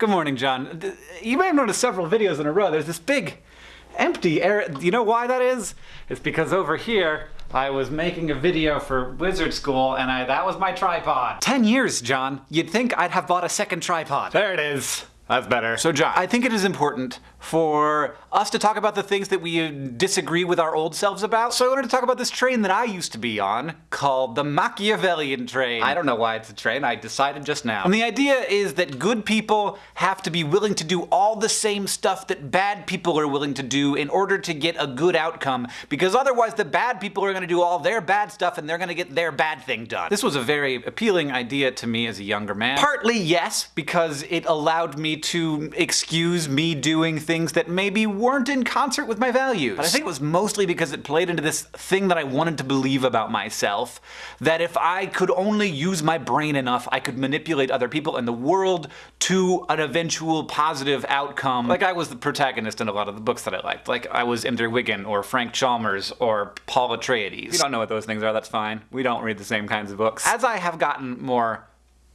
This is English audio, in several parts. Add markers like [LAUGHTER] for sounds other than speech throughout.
Good morning, John. You may have noticed several videos in a row. There's this big empty area. You know why that is? It's because over here, I was making a video for Wizard School and I, that was my tripod. 10 years, John. You'd think I'd have bought a second tripod. There it is. That's better. So John, I think it is important for us to talk about the things that we disagree with our old selves about. So I wanted to talk about this train that I used to be on called the Machiavellian train. I don't know why it's a train, I decided just now. And the idea is that good people have to be willing to do all the same stuff that bad people are willing to do in order to get a good outcome, because otherwise the bad people are going to do all their bad stuff and they're going to get their bad thing done. This was a very appealing idea to me as a younger man. Partly yes, because it allowed me to excuse me doing things that maybe weren't in concert with my values. But I think it was mostly because it played into this thing that I wanted to believe about myself, that if I could only use my brain enough, I could manipulate other people and the world to an eventual positive outcome. Like I was the protagonist in a lot of the books that I liked. Like I was Ender Wiggin, or Frank Chalmers, or Paul Atreides. If you don't know what those things are, that's fine. We don't read the same kinds of books. As I have gotten more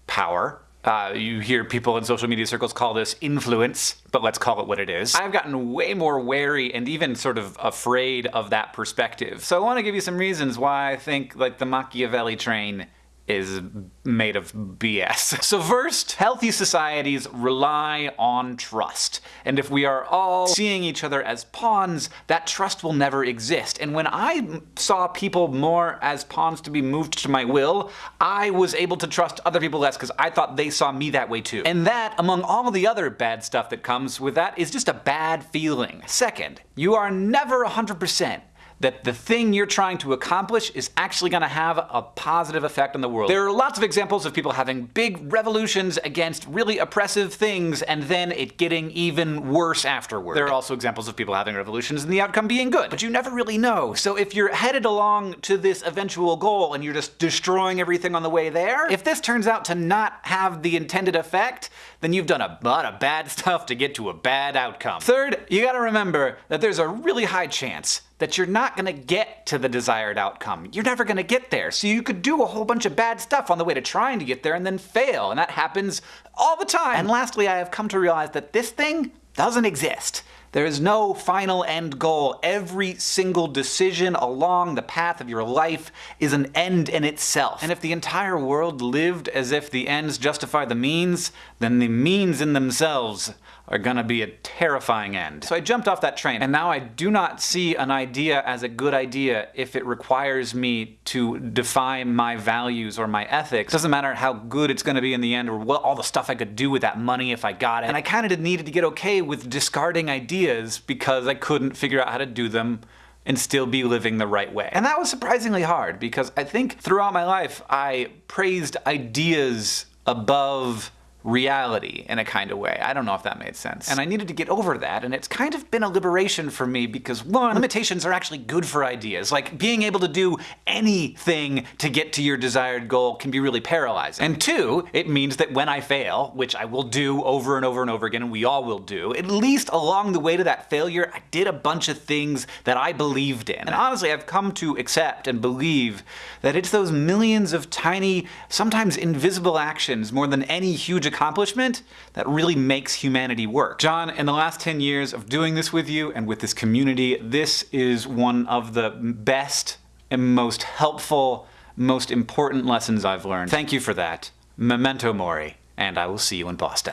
power, uh, you hear people in social media circles call this influence, but let's call it what it is. I've gotten way more wary and even sort of afraid of that perspective. So I want to give you some reasons why I think like the Machiavelli train is made of BS. [LAUGHS] So first, healthy societies rely on trust. And if we are all seeing each other as pawns, that trust will never exist. And when I saw people more as pawns to be moved to my will, I was able to trust other people less because I thought they saw me that way too. And that, among all the other bad stuff that comes with that, is just a bad feeling. Second, you are never 100% that the thing you're trying to accomplish is actually going to have a positive effect on the world. There are lots of examples of people having big revolutions against really oppressive things and then it getting even worse afterward. There are also examples of people having revolutions and the outcome being good, but you never really know. So if you're headed along to this eventual goal and you're just destroying everything on the way there, if this turns out to not have the intended effect, then you've done a lot of bad [LAUGHS] stuff to get to a bad outcome. Third, you gotta remember that there's a really high chance that you're not going to get to the desired outcome. You're never going to get there. So you could do a whole bunch of bad stuff on the way to trying to get there and then fail. And that happens all the time. And lastly, I have come to realize that this thing doesn't exist. There is no final end goal. Every single decision along the path of your life is an end in itself. And if the entire world lived as if the ends justify the means, then the means in themselves are gonna be a terrifying end. So I jumped off that train, and now I do not see an idea as a good idea if it requires me to defy my values or my ethics. Doesn't matter how good it's gonna be in the end or what all the stuff I could do with that money if I got it. And I kinda needed to get okay with discarding ideas because I couldn't figure out how to do them and still be living the right way. And that was surprisingly hard because I think throughout my life I praised ideas above reality in a kind of way. I don't know if that made sense. And I needed to get over that, and it's kind of been a liberation for me because one, limitations are actually good for ideas. Like being able to do anything to get to your desired goal can be really paralyzing. And two, it means that when I fail, which I will do over and over and over again, and we all will do, at least along the way to that failure, I did a bunch of things that I believed in. And honestly, I've come to accept and believe that it's those millions of tiny, sometimes invisible actions more than any huge accomplishment that really makes humanity work. John, in the last 10 years of doing this with you and with this community, this is one of the best and most helpful, most important lessons I've learned. Thank you for that. Memento Mori, and I will see you in Boston.